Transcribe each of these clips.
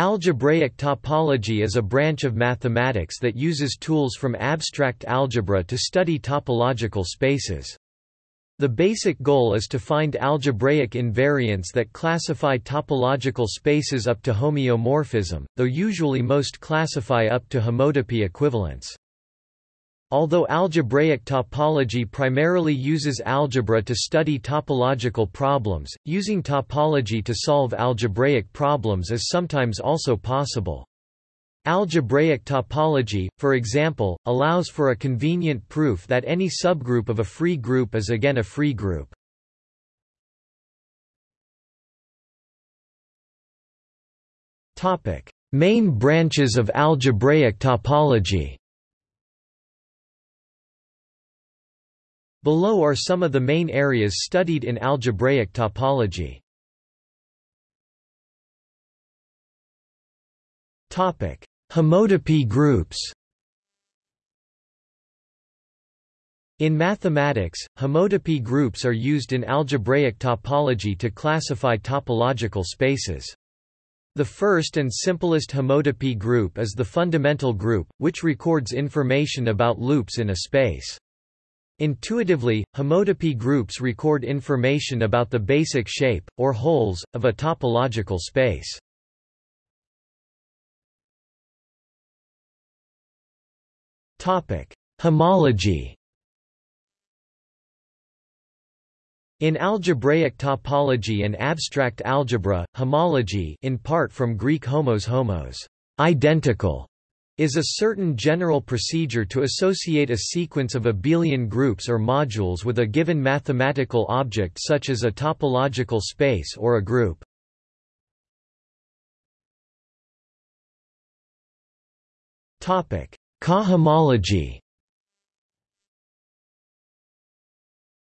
Algebraic topology is a branch of mathematics that uses tools from abstract algebra to study topological spaces. The basic goal is to find algebraic invariants that classify topological spaces up to homeomorphism, though usually most classify up to homotopy equivalence. Although algebraic topology primarily uses algebra to study topological problems, using topology to solve algebraic problems is sometimes also possible. Algebraic topology, for example, allows for a convenient proof that any subgroup of a free group is again a free group. Main branches of algebraic topology Below are some of the main areas studied in algebraic topology. Topic: Homotopy groups. In mathematics, homotopy groups are used in algebraic topology to classify topological spaces. The first and simplest homotopy group is the fundamental group, which records information about loops in a space. Intuitively, homotopy groups record information about the basic shape, or holes, of a topological space. Homology In algebraic topology and abstract algebra, homology in part from Greek homos homos, identical, is a certain general procedure to associate a sequence of abelian groups or modules with a given mathematical object such as a topological space or a group. Cohomology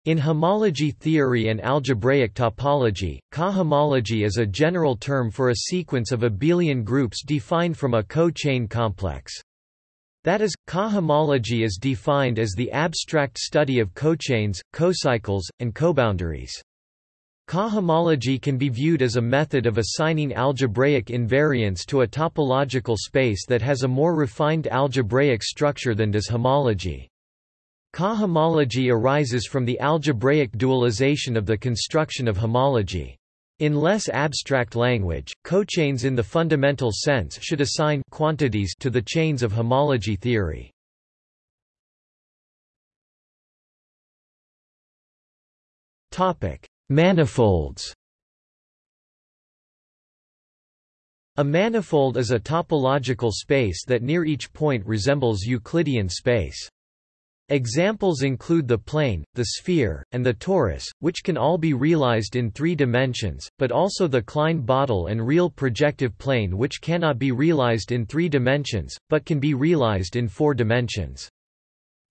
In homology theory and algebraic topology, cohomology is a general term for a sequence of abelian groups defined from a co-chain complex. That is, cohomology is defined as the abstract study of cochains, cocycles, and coboundaries. Cohomology can be viewed as a method of assigning algebraic invariants to a topological space that has a more refined algebraic structure than does homology. Cohomology arises from the algebraic dualization of the construction of homology. In less abstract language, cochains in the fundamental sense should assign quantities to the chains of homology theory. Topic: Manifolds A manifold is a topological space that near each point resembles Euclidean space. Examples include the plane, the sphere, and the torus, which can all be realized in three dimensions, but also the Klein-Bottle and real projective plane which cannot be realized in three dimensions, but can be realized in four dimensions.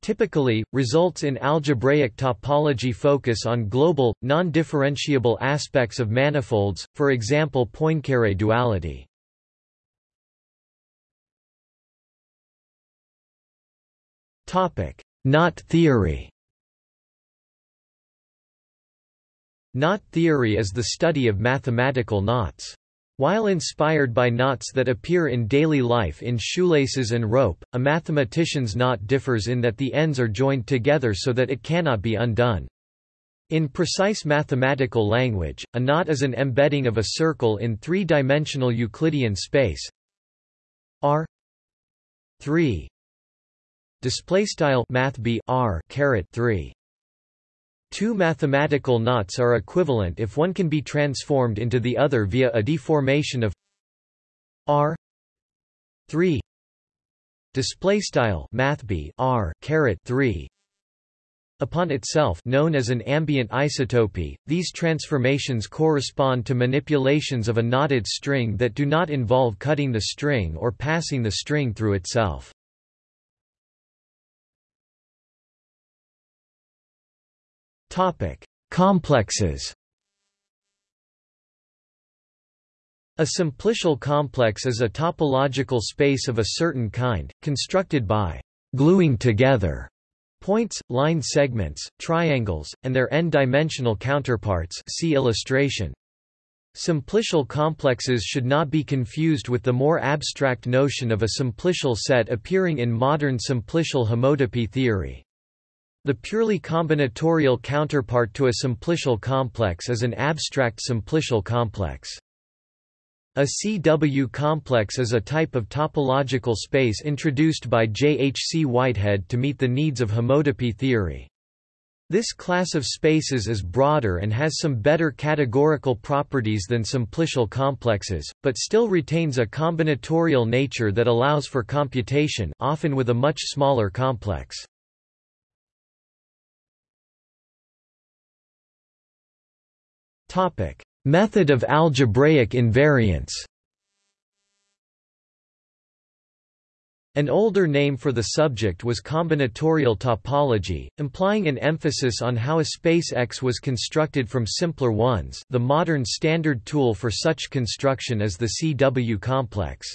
Typically, results in algebraic topology focus on global, non-differentiable aspects of manifolds, for example Poincare duality. Knot theory Knot theory is the study of mathematical knots. While inspired by knots that appear in daily life in shoelaces and rope, a mathematician's knot differs in that the ends are joined together so that it cannot be undone. In precise mathematical language, a knot is an embedding of a circle in three-dimensional Euclidean space R 3 display style math r caret 3 Two mathematical knots are equivalent if one can be transformed into the other via a deformation of r 3 display style math r caret 3 upon itself known as an ambient isotopy these transformations correspond to manipulations of a knotted string that do not involve cutting the string or passing the string through itself Topic: Complexes. A simplicial complex is a topological space of a certain kind, constructed by gluing together points, line segments, triangles, and their n-dimensional counterparts see illustration. Simplicial complexes should not be confused with the more abstract notion of a simplicial set appearing in modern simplicial homotopy theory. The purely combinatorial counterpart to a simplicial complex is an abstract simplicial complex. A CW complex is a type of topological space introduced by J. H. C. Whitehead to meet the needs of homotopy theory. This class of spaces is broader and has some better categorical properties than simplicial complexes, but still retains a combinatorial nature that allows for computation often with a much smaller complex. Method of algebraic invariance An older name for the subject was combinatorial topology, implying an emphasis on how a space X was constructed from simpler ones the modern standard tool for such construction is the CW complex.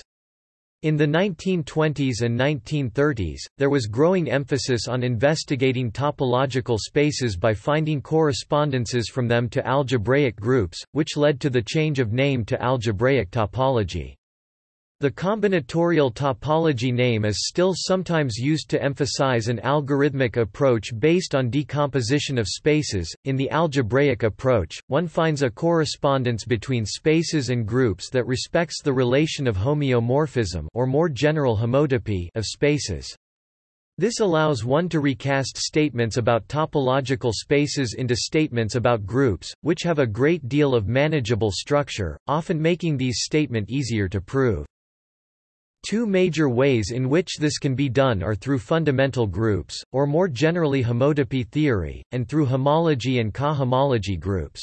In the 1920s and 1930s, there was growing emphasis on investigating topological spaces by finding correspondences from them to algebraic groups, which led to the change of name to algebraic topology. The combinatorial topology name is still sometimes used to emphasize an algorithmic approach based on decomposition of spaces. In the algebraic approach, one finds a correspondence between spaces and groups that respects the relation of homeomorphism or more general homotopy of spaces. This allows one to recast statements about topological spaces into statements about groups, which have a great deal of manageable structure, often making these statement easier to prove. Two major ways in which this can be done are through fundamental groups, or more generally homotopy theory, and through homology and cohomology groups.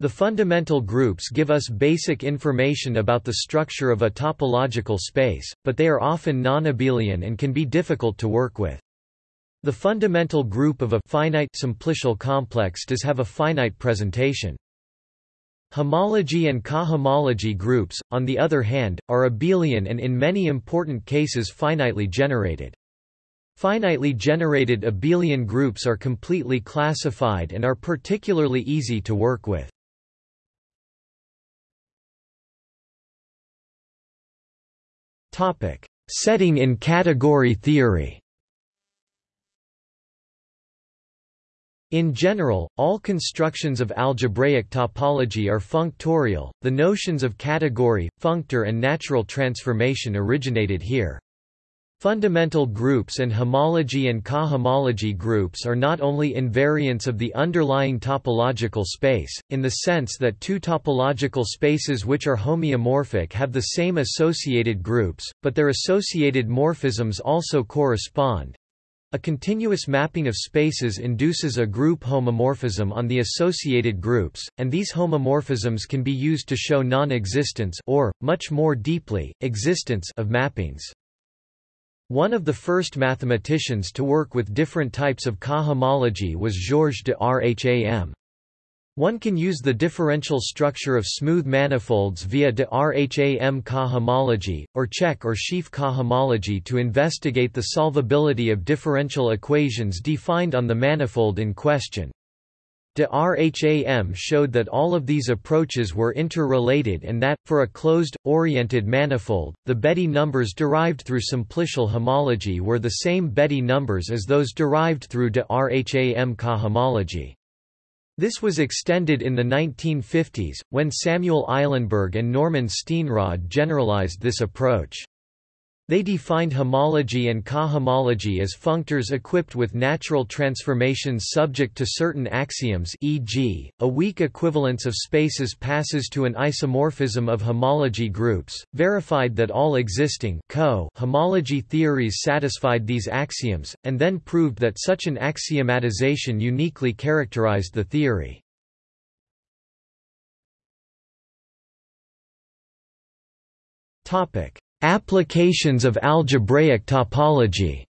The fundamental groups give us basic information about the structure of a topological space, but they are often non-abelian and can be difficult to work with. The fundamental group of a finite simplicial complex does have a finite presentation. Homology and cohomology groups, on the other hand, are abelian and in many important cases finitely generated. Finitely generated abelian groups are completely classified and are particularly easy to work with. Setting in category theory In general, all constructions of algebraic topology are functorial. The notions of category, functor, and natural transformation originated here. Fundamental groups and homology and cohomology groups are not only invariants of the underlying topological space, in the sense that two topological spaces which are homeomorphic have the same associated groups, but their associated morphisms also correspond, a continuous mapping of spaces induces a group homomorphism on the associated groups, and these homomorphisms can be used to show non-existence or, much more deeply, existence of mappings. One of the first mathematicians to work with different types of cohomology was Georges de Rham. One can use the differential structure of smooth manifolds via de Rham cohomology, or Čech or sheaf cohomology to investigate the solvability of differential equations defined on the manifold in question. De Rham showed that all of these approaches were interrelated and that, for a closed, oriented manifold, the Betti numbers derived through simplicial homology were the same Betti numbers as those derived through de Rham cohomology. This was extended in the 1950s, when Samuel Eilenberg and Norman Steenrod generalized this approach. They defined homology and cohomology as functors equipped with natural transformations subject to certain axioms e.g., a weak equivalence of spaces passes to an isomorphism of homology groups, verified that all existing co homology theories satisfied these axioms, and then proved that such an axiomatization uniquely characterized the theory. Topic Applications of algebraic topology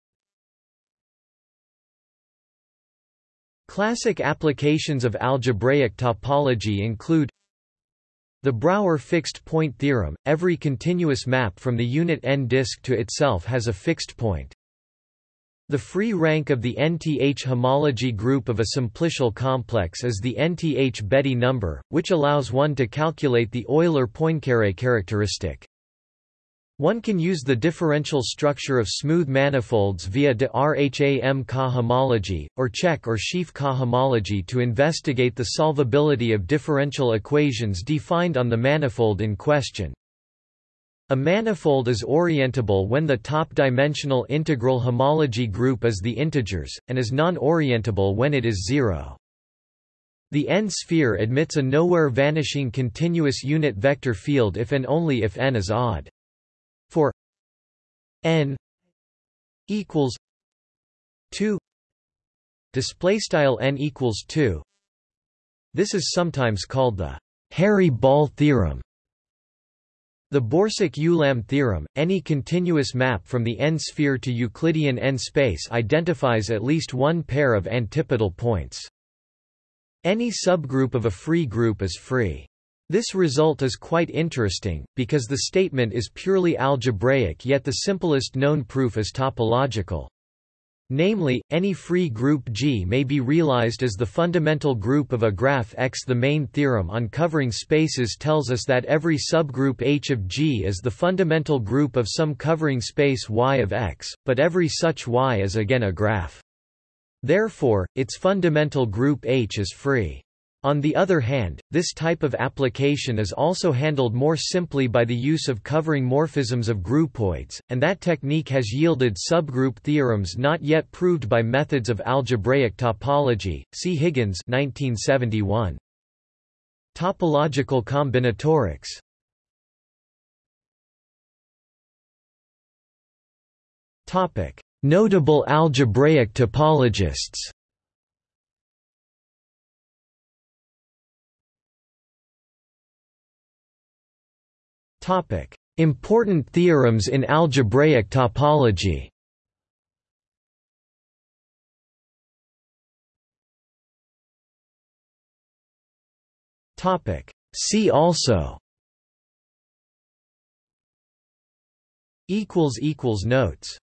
Classic applications of algebraic topology include the Brouwer fixed point theorem, every continuous map from the unit n disk to itself has a fixed point. The free rank of the nth homology group of a simplicial complex is the nth Betti number, which allows one to calculate the Euler-Poincaré characteristic. One can use the differential structure of smooth manifolds via de Rham-Ka homology, or Čech or Sheaf cohomology to investigate the solvability of differential equations defined on the manifold in question. A manifold is orientable when the top-dimensional integral homology group is the integers, and is non-orientable when it is zero. The n-sphere admits a nowhere-vanishing continuous unit vector field if and only if n is odd. For n equals 2 display style n equals 2 this is sometimes called the Hairy-Ball theorem the Borsuk-Ulam theorem, any continuous map from the n-sphere to Euclidean n-space identifies at least one pair of antipodal points. Any subgroup of a free group is free. This result is quite interesting, because the statement is purely algebraic yet the simplest known proof is topological. Namely, any free group G may be realized as the fundamental group of a graph X. The main theorem on covering spaces tells us that every subgroup H of G is the fundamental group of some covering space Y of X, but every such Y is again a graph. Therefore, its fundamental group H is free. On the other hand, this type of application is also handled more simply by the use of covering morphisms of groupoids, and that technique has yielded subgroup theorems not yet proved by methods of algebraic topology. See Higgins 1971. Topological combinatorics Notable algebraic topologists Important theorems in algebraic topology. See also. Notes